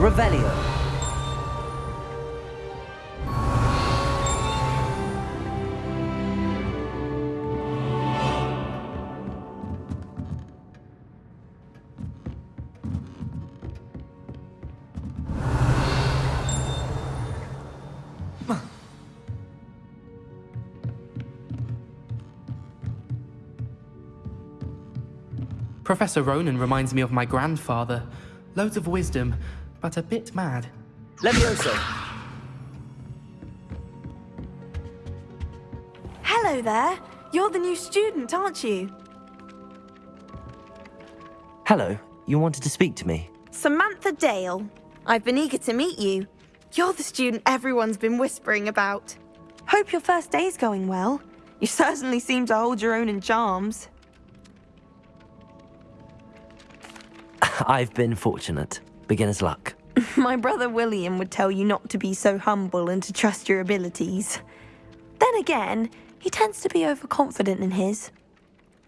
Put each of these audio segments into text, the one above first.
Revelio. Professor Ronen reminds me of my grandfather. Loads of wisdom, but a bit mad. Levioso. Hello there. You're the new student, aren't you? Hello. You wanted to speak to me? Samantha Dale. I've been eager to meet you. You're the student everyone's been whispering about. Hope your first day's going well. You certainly seem to hold your own in charms. I've been fortunate. Beginner's luck. My brother William would tell you not to be so humble and to trust your abilities. Then again, he tends to be overconfident in his.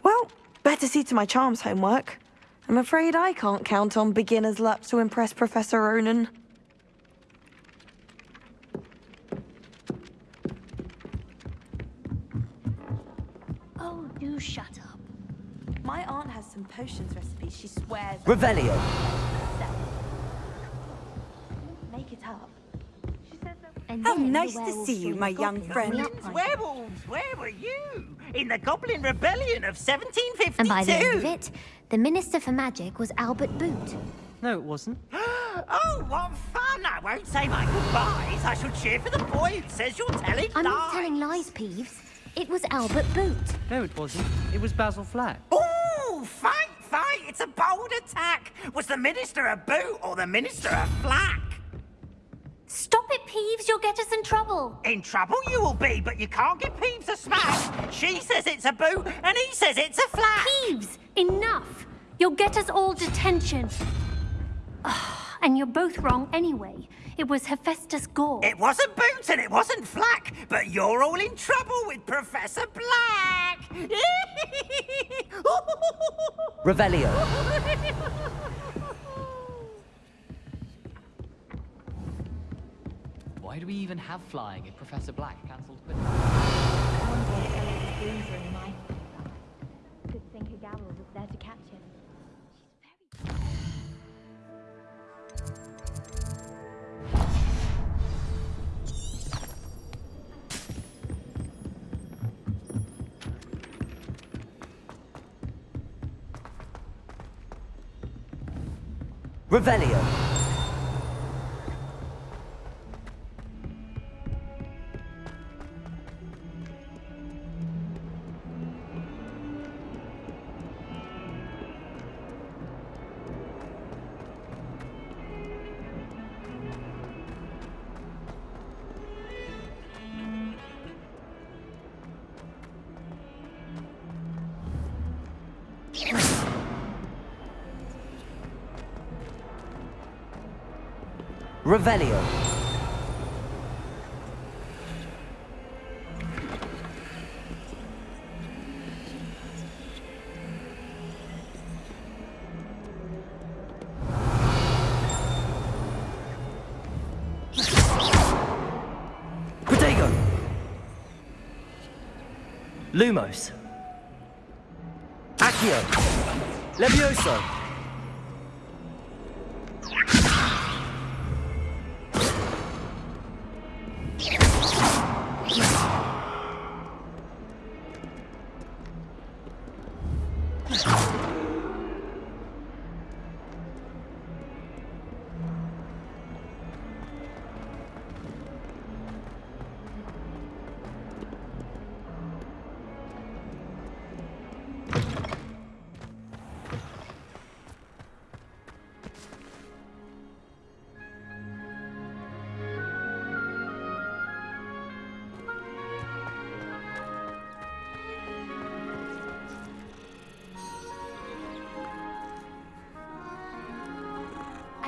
Well, better see to my charms homework. I'm afraid I can't count on beginner's luck to impress Professor Ronen. Oh, do shut up. My aunt has some potions recipes she swears Revelio. How nice to see you, my young friend. on the upright. Werewolves, where were you? In the Goblin Rebellion of 1752? And by the end of it, the Minister for Magic was Albert Boot. No, it wasn't. oh, what fun! I won't say my goodbyes. I shall cheer for the boy who says you're telling I'm lies. not telling lies, Peeves. It was Albert Boot. No, it wasn't. It was Basil Flack. Ooh, fight, fight! It's a bold attack. Was the Minister a boot or the Minister a flack? Stop it, Peeves. You'll get us in trouble. In trouble you will be, but you can't give Peeves a smash. She says it's a boot, and he says it's a flack. Peeves, enough. You'll get us all detention. Ah, and you're both wrong anyway. It was Hephaestus Gore. It wasn't Boot and it wasn't Flack, but you're all in trouble with Professor Black. Revelio. Why do we even have flying if Professor Black cancelled quit? Good thing Higaro was there to catch him. Revelio. Revelio. Lumos. Accio. Levioso.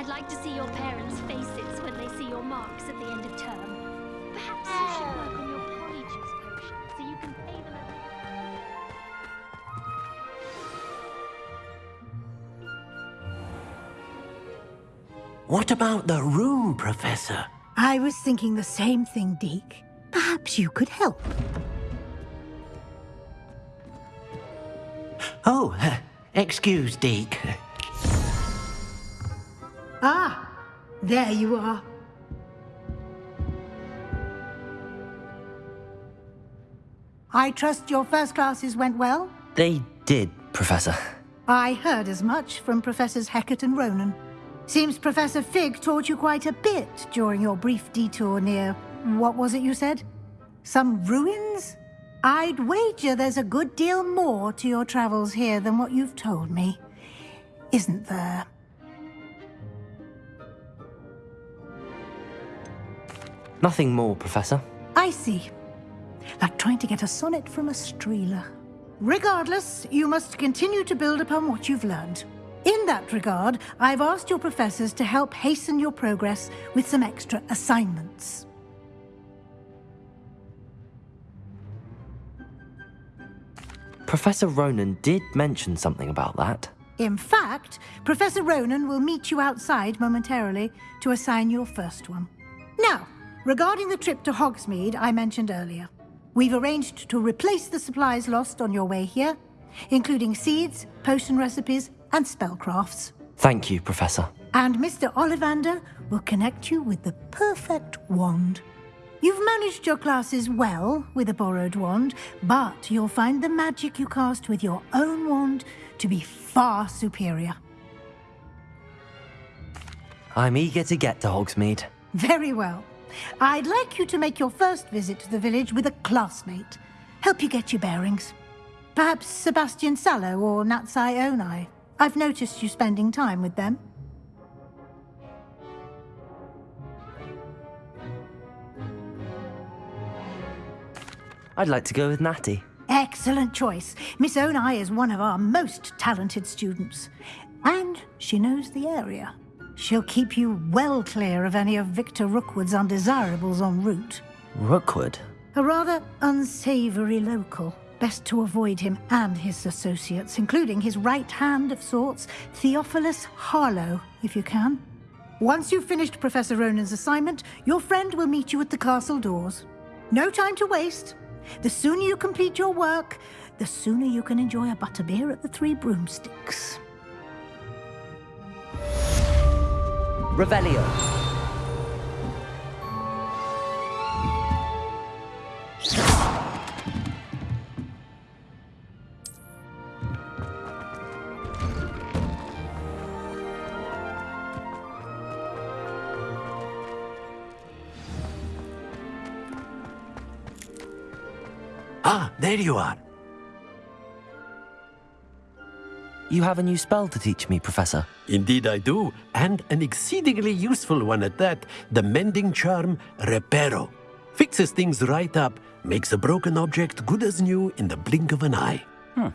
I'd like to see your parents' faces when they see your marks at the end of term. Perhaps you should oh. work on your polyjuice potion so you can pay them a... What about the room, Professor? I was thinking the same thing, Deek. Perhaps you could help. Oh, excuse, Deek. There you are. I trust your first classes went well? They did, Professor. I heard as much from Professors Hecat and Ronen. Seems Professor Fig taught you quite a bit during your brief detour near... what was it you said? Some ruins? I'd wager there's a good deal more to your travels here than what you've told me. Isn't there? Nothing more, Professor. I see. Like trying to get a sonnet from a streeler. Regardless, you must continue to build upon what you've learned. In that regard, I've asked your professors to help hasten your progress with some extra assignments. Professor Ronen did mention something about that. In fact, Professor Ronen will meet you outside momentarily to assign your first one. Now, regarding the trip to Hogsmeade I mentioned earlier, we've arranged to replace the supplies lost on your way here, including seeds, potion recipes, and spellcrafts. Thank you, Professor. And Mr. Ollivander will connect you with the perfect wand. You've managed your classes well with a borrowed wand, but you'll find the magic you cast with your own wand to be far superior. I'm eager to get to Hogsmeade. Very well. I'd like you to make your first visit to the village with a classmate. Help you get your bearings. Perhaps Sebastian Sallow or Natsai Onai. I've noticed you spending time with them. I'd like to go with Natty. Excellent choice. Miss Onai is one of our most talented students. And she knows the area. She'll keep you well clear of any of Victor Rookwood's undesirables en route. Rookwood? A rather unsavory local. Best to avoid him and his associates, including his right hand of sorts, Theophilus Harlow, if you can. Once you've finished Professor Ronen's assignment, your friend will meet you at the castle doors. No time to waste. The sooner you complete your work, the sooner you can enjoy a butterbeer at the Three Broomsticks. Revelio. Ah, there you are. You have a new spell to teach me, Professor. Indeed I do, and an exceedingly useful one at that. The mending charm, Reparo. Fixes things right up, makes a broken object good as new in the blink of an eye. Hmm.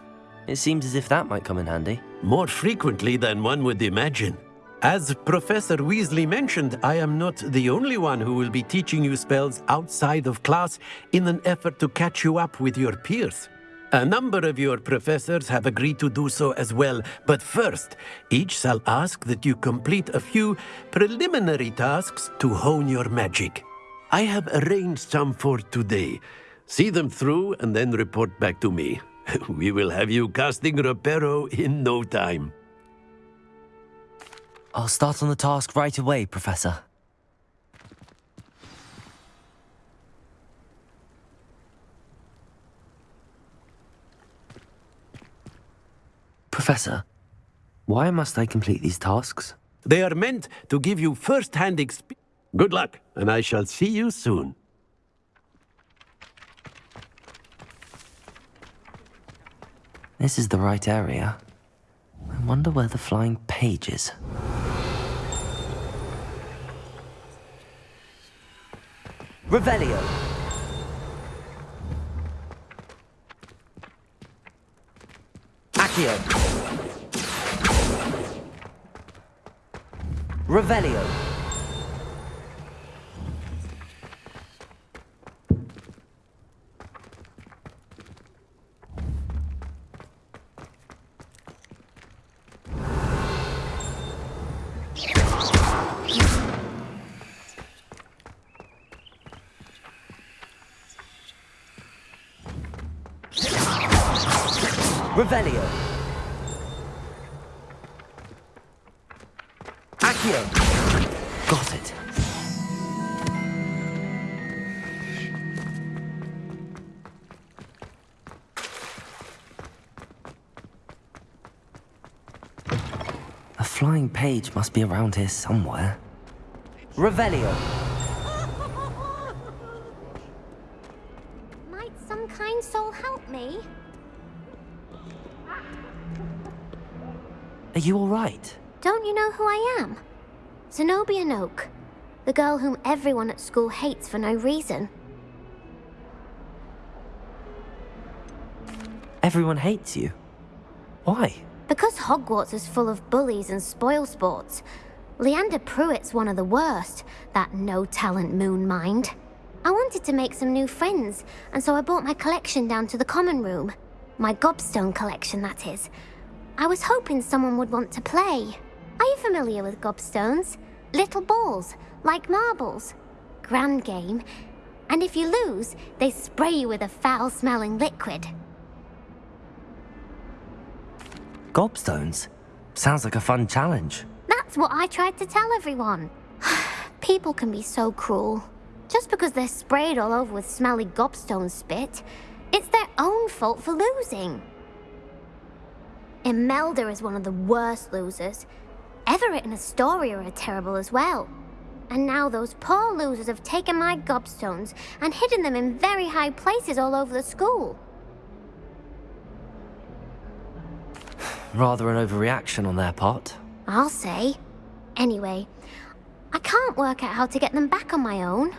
It seems as if that might come in handy. More frequently than one would imagine. As Professor Weasley mentioned, I am not the only one who will be teaching you spells outside of class in an effort to catch you up with your peers. A number of your professors have agreed to do so as well, but first, each shall ask that you complete a few preliminary tasks to hone your magic. I have arranged some for today. See them through and then report back to me. we will have you casting Reparo in no time. I'll start on the task right away, Professor. Professor, why must I complete these tasks? They are meant to give you first-hand experience. Good luck, and I shall see you soon. This is the right area. I wonder where the flying page is. Revelio. Accio. Revelio. Accio. Got it. A flying page must be around here somewhere. Revelio. Might some kind soul help me? Are you all right? Don't you know who I am? Zenobia Noke. The girl whom everyone at school hates for no reason. Everyone hates you. Why? Because Hogwarts is full of bullies and spoil sports. Leander Prewett's one of the worst, that no-talent moon mind. I wanted to make some new friends, and so I brought my collection down to the common room. My gobstone collection, that is. I was hoping someone would want to play. Are you familiar with gobstones? Little balls, like marbles. Grand game. And if you lose, they spray you with a foul-smelling liquid. Gobstones? Sounds like a fun challenge. That's what I tried to tell everyone. People can be so cruel. Just because they're sprayed all over with smelly gobstone spit, it's their own fault for losing. Imelda is one of the worst losers. Everett and Astoria are terrible as well. And now those poor losers have taken my gobstones and hidden them in very high places all over the school. Rather an overreaction on their part. I'll say. Anyway, I can't work out how to get them back on my own.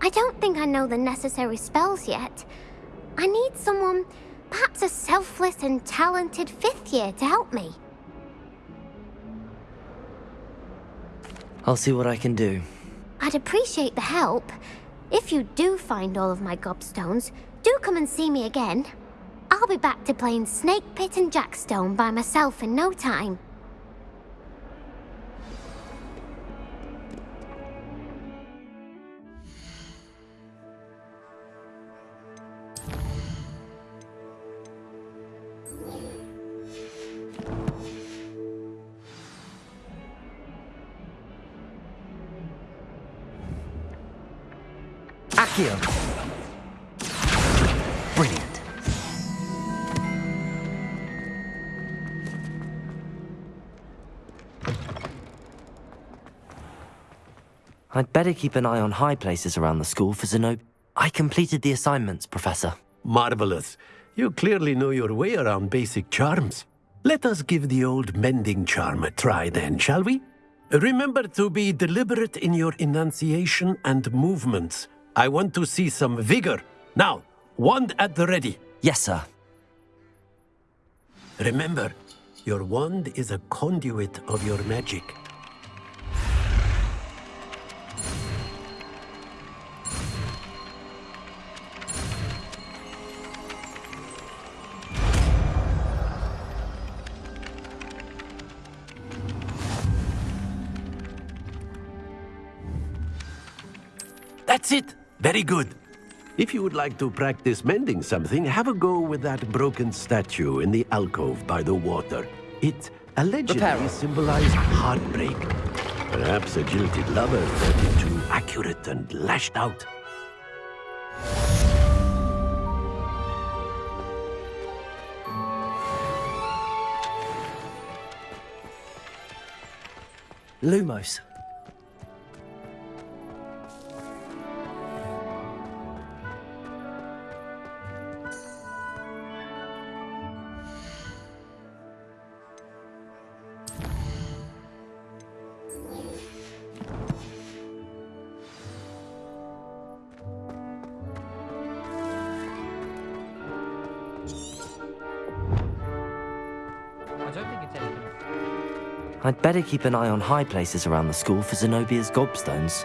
I don't think I know the necessary spells yet. I need someone, perhaps a selfless and talented fifth year to help me. I'll see what I can do. I'd appreciate the help. If you do find all of my gobstones, do come and see me again. I'll be back to playing Snake Pit and Jackstone by myself in no time. Accio. Brilliant. I'd better keep an eye on high places around the school for Zenob. I completed the assignments, Professor. Marvelous. You clearly know your way around basic charms. Let us give the old mending charm a try then, shall we? Remember to be deliberate in your enunciation and movements. I want to see some vigor. Now, wand at the ready. Yes, sir. Remember, your wand is a conduit of your magic. That's it. Very good. If you would like to practice mending something, have a go with that broken statue in the alcove by the water. It allegedly Reparo. symbolized heartbreak. Perhaps a jilted lover felt it too accurate and lashed out. Lumos. Better keep an eye on high places around the school for Zenobia's gobstones.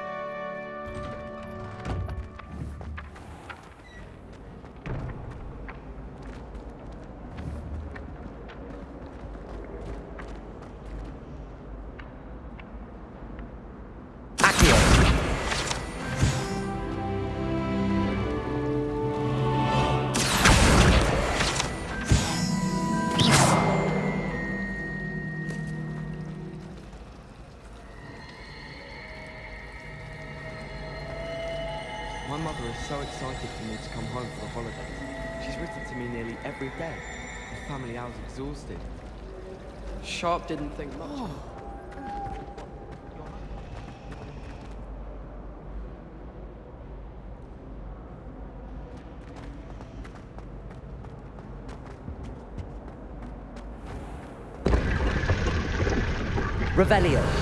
Sharp didn't think much. Oh. of it. Revelio.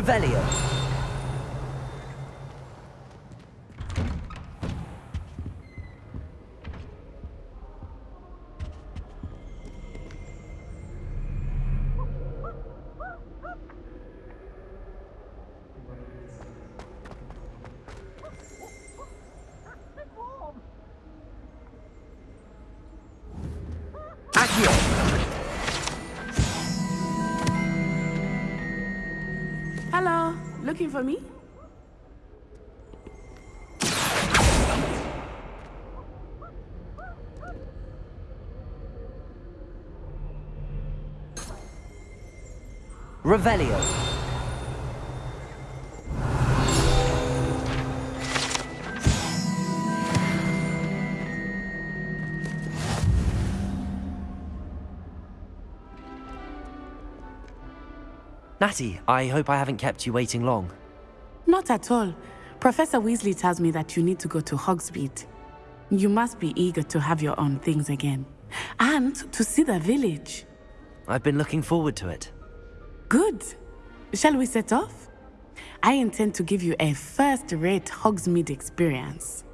Revelio. Looking for me? Revelio. Natty, I hope I haven't kept you waiting long. Not at all. Professor Weasley tells me that you need to go to Hogsmeade. You must be eager to have your own things again. And to see the village. I've been looking forward to it. Good. Shall we set off? I intend to give you a first-rate Hogsmeade experience.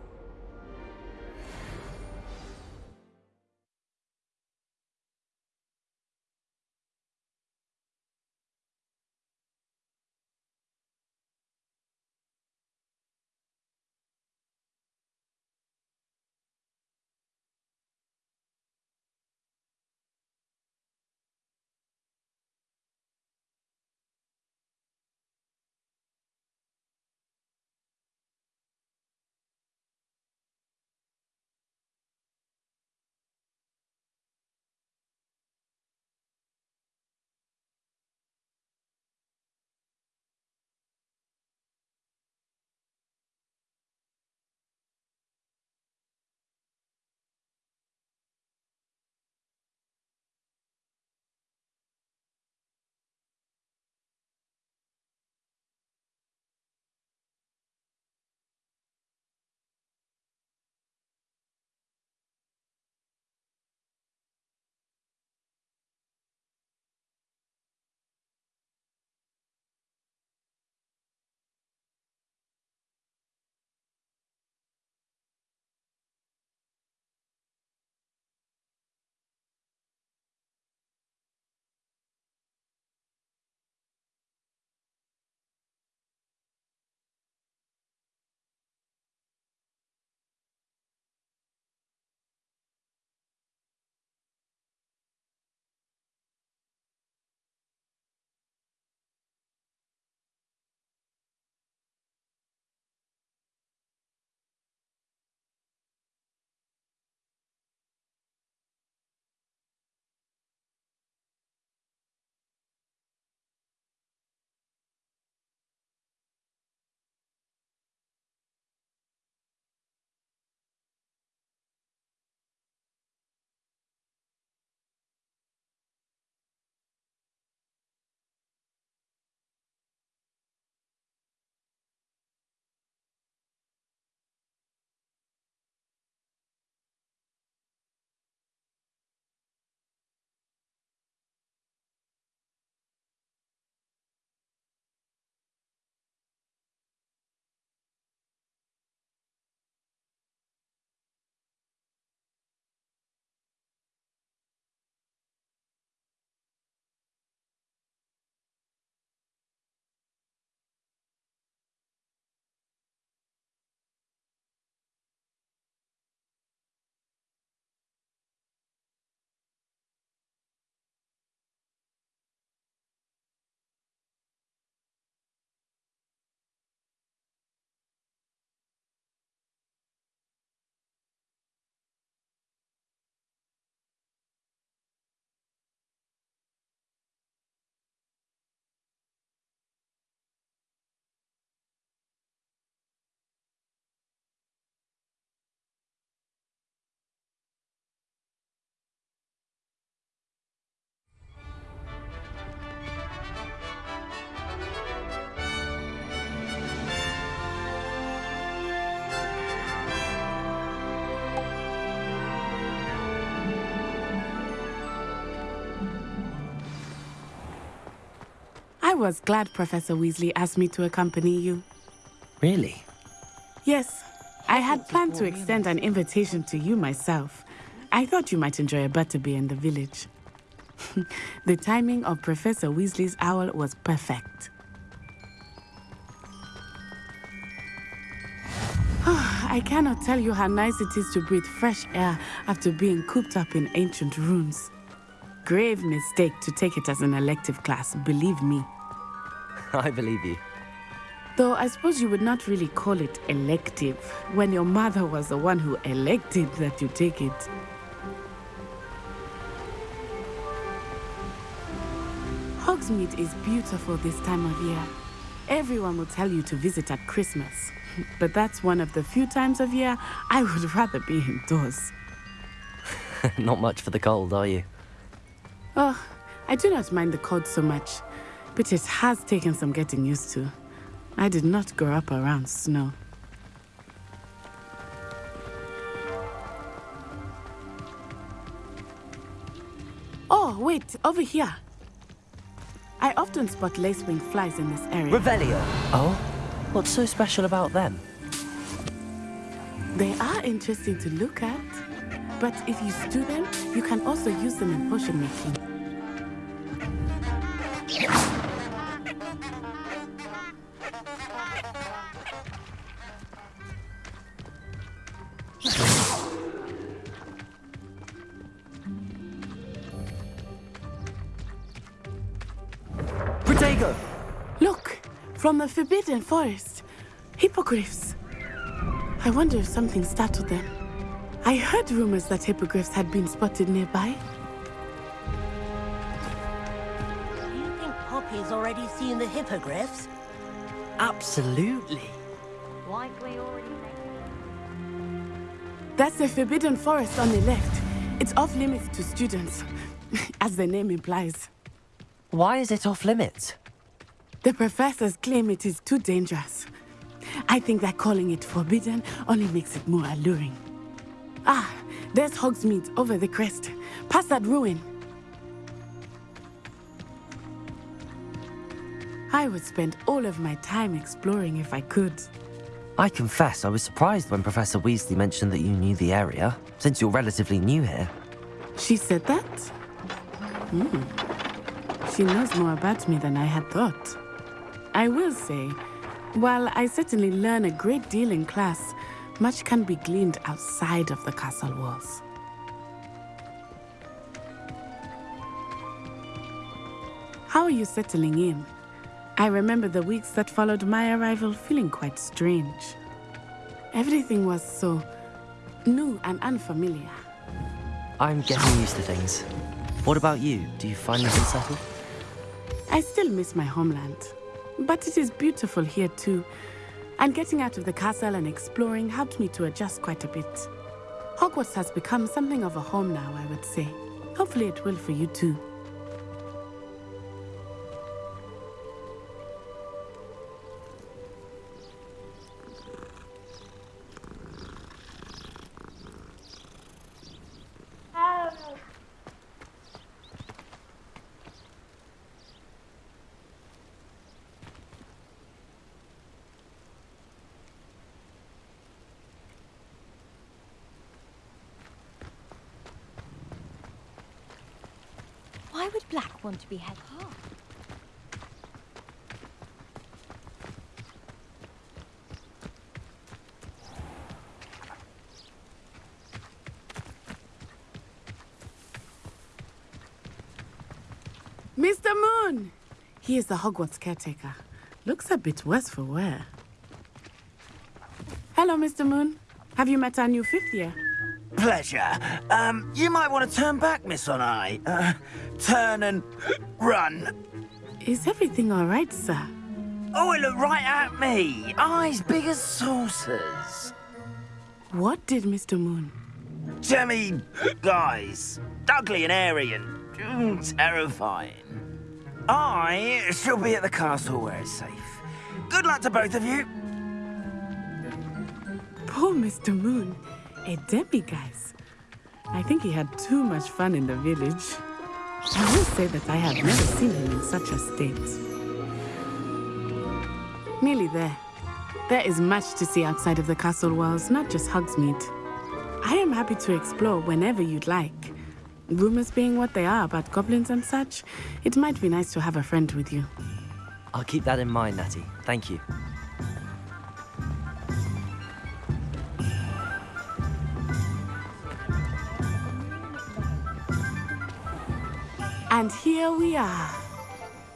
Was glad Professor Weasley asked me to accompany you. Really? Yes, I had planned to extend an invitation to you myself. I thought you might enjoy a butterbeer in the village. the timing of Professor Weasley's owl was perfect. I cannot tell you how nice it is to breathe fresh air after being cooped up in ancient ruins. Grave mistake to take it as an elective class, believe me. I believe you. Though I suppose you would not really call it elective when your mother was the one who elected that you take it. Hogsmeade is beautiful this time of year. Everyone will tell you to visit at Christmas. But that's one of the few times of year I would rather be indoors. not much for the cold, are you? Oh, I do not mind the cold so much, but it has taken some getting used to. I did not grow up around snow. Oh, wait, over here. I often spot lacewing flies in this area. Revelio. Oh? What's so special about them? They are interesting to look at, but if you stew them, you can also use them in potion making. From the Forbidden Forest. Hippogriffs. I wonder if something startled them. I heard rumors that hippogriffs had been spotted nearby. Do you think Poppy's already seen the hippogriffs? Absolutely. Likely already That's the Forbidden Forest on the left. It's off limits to students, as the name implies. Why is it off limits? The professors claim it is too dangerous. I think that calling it forbidden only makes it more alluring. Ah, there's Hogsmeade over the crest, past that ruin. I would spend all of my time exploring if I could. I confess I was surprised when Professor Weasley mentioned that you knew the area, since you're relatively new here. She said that? Hmm. She knows more about me than I had thought. I will say, while I certainly learn a great deal in class, much can be gleaned outside of the castle walls. How are you settling in? I remember the weeks that followed my arrival feeling quite strange. Everything was so new and unfamiliar. I'm getting used to things. What about you? Do you find this settled? I still miss my homeland, but it is beautiful here too. And getting out of the castle and exploring helped me to adjust quite a bit. Hogwarts has become something of a home now, I would say. Hopefully it will for you too. Would Black want to be head half? Mr. Moon! He is the Hogwarts caretaker. Looks a bit worse for wear. Hello, Mr. Moon. Have you met our new fifth year? Pleasure. Um, you might want to turn back, Miss Onai. Uh, turn and run. Is everything all right, sir? Oh, it looked right at me. Eyes big as saucers. What did Mr. Moon? Jemmy, guys. Ugly and airy and terrifying. I shall be at the castle where it's safe. Good luck to both of you. Poor Mr. Moon. A demiguise. I think he had too much fun in the village. I will say that I have never seen him in such a state. Nearly there. There is much to see outside of the castle walls, not just Hogsmeade. I am happy to explore whenever you'd like. Rumors being what they are about goblins and such, it might be nice to have a friend with you. I'll keep that in mind, Natty. Thank you. And here we are.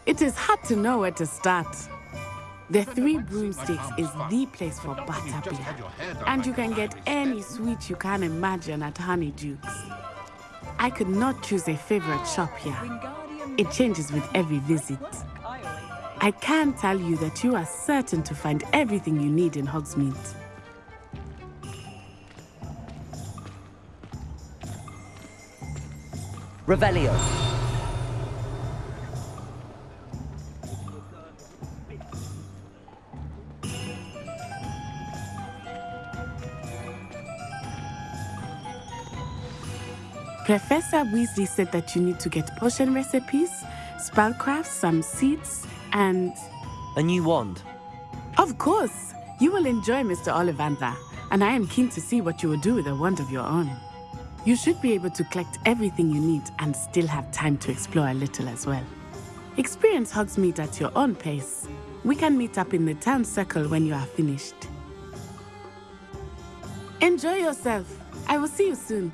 It is hard to know where to start. The Three Broomsticks is the place for butterbeer. And you can get any sweet you can imagine at Honeydukes. I could not choose a favorite shop here. It changes with every visit. I can tell you that you are certain to find everything you need in Hogsmeade. Revelio. Professor Weasley said that you need to get potion recipes, spellcraft, some seeds, and... A new wand. Of course! You will enjoy Mr. Ollivander, and I am keen to see what you will do with a wand of your own. You should be able to collect everything you need and still have time to explore a little as well. Experience Hogsmeade at your own pace. We can meet up in the town circle when you are finished. Enjoy yourself. I will see you soon.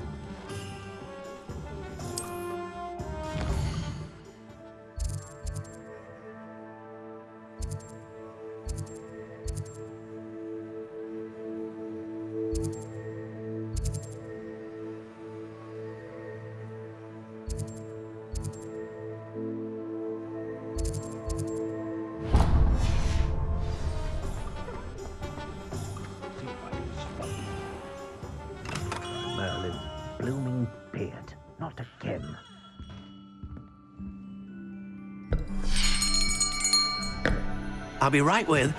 I'll be right with.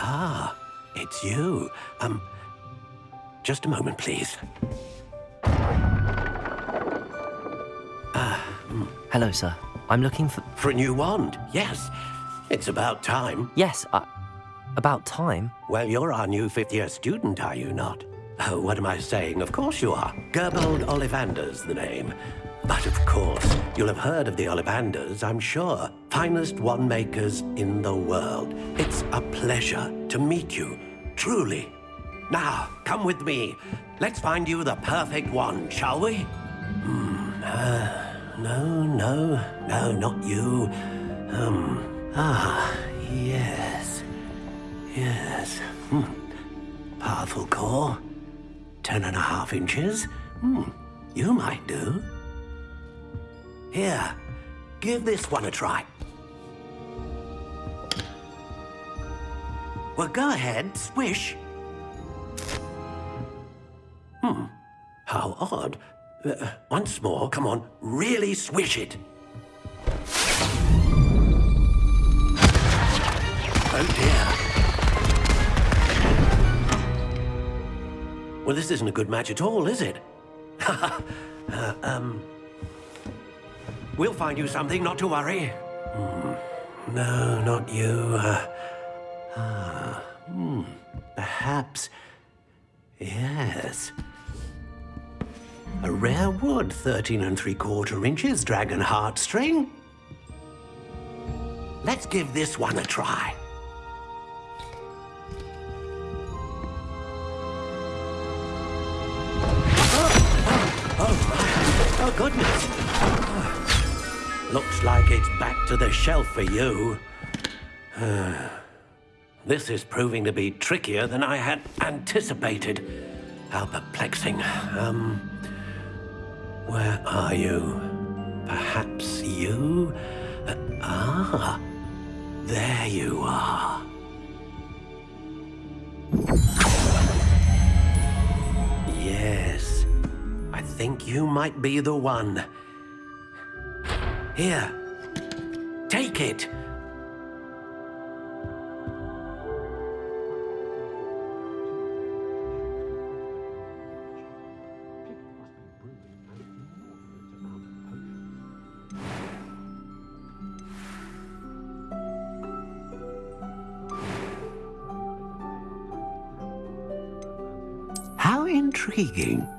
Ah, it's you. Um, just a moment, please. Ah, hmm. Hello, sir. I'm looking for... For a new wand, yes. It's about time. Yes, uh, about time? Well, you're our new fifth-year student, are you not? Oh, what am I saying? Of course you are. Gerbold Ollivander's the name. But of course, you'll have heard of the Ollivanders, I'm sure. Finest wand makers in the world. It's a pleasure to meet you, truly. Now, come with me. Let's find you the perfect wand, shall we? Hmm, uh, no, no, no, not you. Um, ah, yes. Yes. Hmm. Powerful core. Ten and a half inches. Hmm. You might do. Here, give this one a try. Well, go ahead, swish. Hmm. How odd. Uh, once more, come on, really swish it. Oh dear. Well, this isn't a good match at all, is it? uh, um, we'll find you something, not to worry. Hmm. No, not you. Uh, hmm. Perhaps. Yes. A rare wood, 13 and three quarter inches, dragon heartstring. Let's give this one a try. Oh, oh, oh, Oh, goodness. Looks like it's back to the shelf for you. this is proving to be trickier than I had anticipated. How perplexing. Um, where are you? Perhaps you? Uh, ah, there you are. Yes, I think you might be the one. Here. Take it. How intriguing.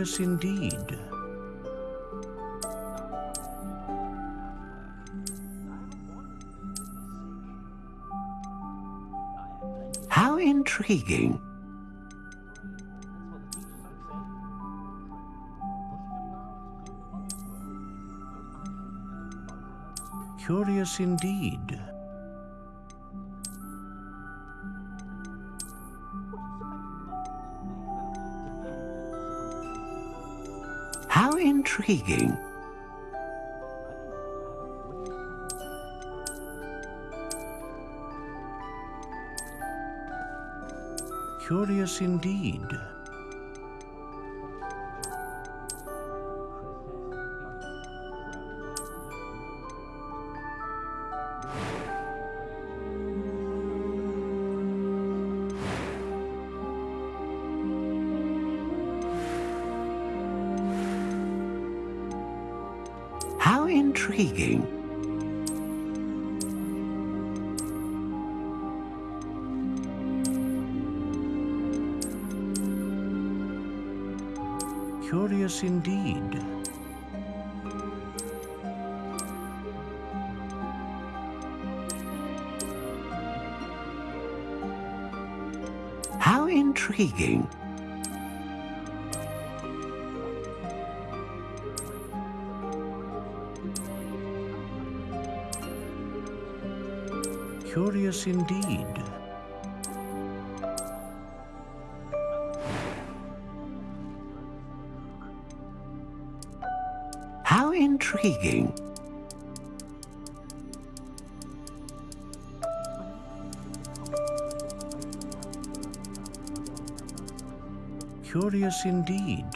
Curious indeed. How intriguing. Curious indeed. Intriguing. Curious indeed. Curious indeed. How intriguing. Curious indeed.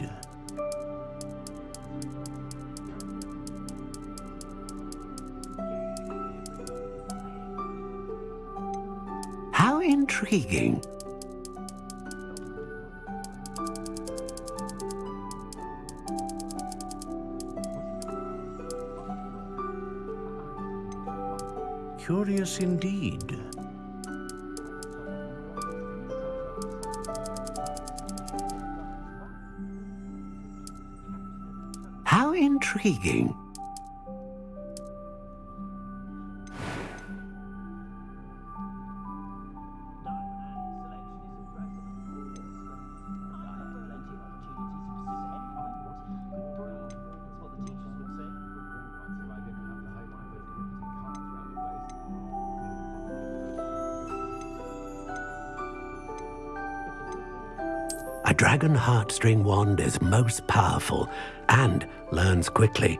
Dragon heartstring wand is most powerful and learns quickly.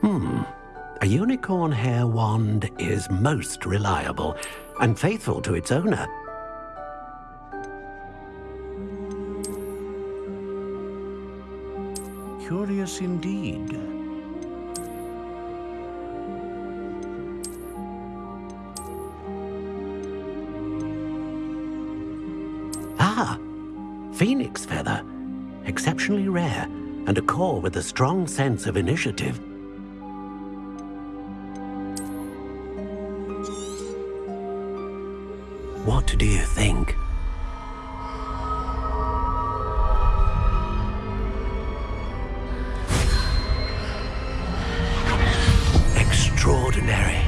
Hmm. A unicorn hair wand is most reliable and faithful to its owner. Strong sense of initiative. What do you think? Extraordinary.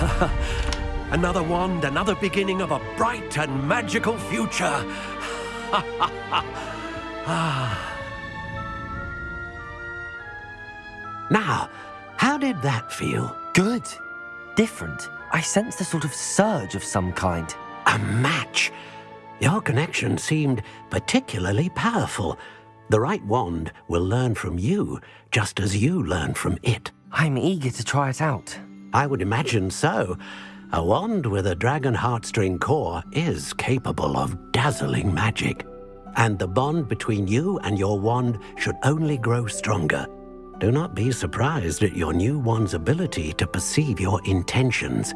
another wand, another beginning of a bright and magical future. Ah. Now, how did that feel? Good. Different. I sensed a sort of surge of some kind. A match. Your connection seemed particularly powerful. The right wand will learn from you, just as you learn from it. I'm eager to try it out. I would imagine so. A wand with a dragon heartstring core is capable of dazzling magic. And the bond between you and your wand should only grow stronger. Do not be surprised at your new one's ability to perceive your intentions,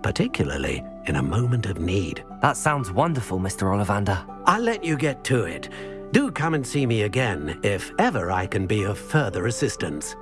particularly in a moment of need. That sounds wonderful, Mr. Ollivander. I'll let you get to it. Do come and see me again if ever I can be of further assistance.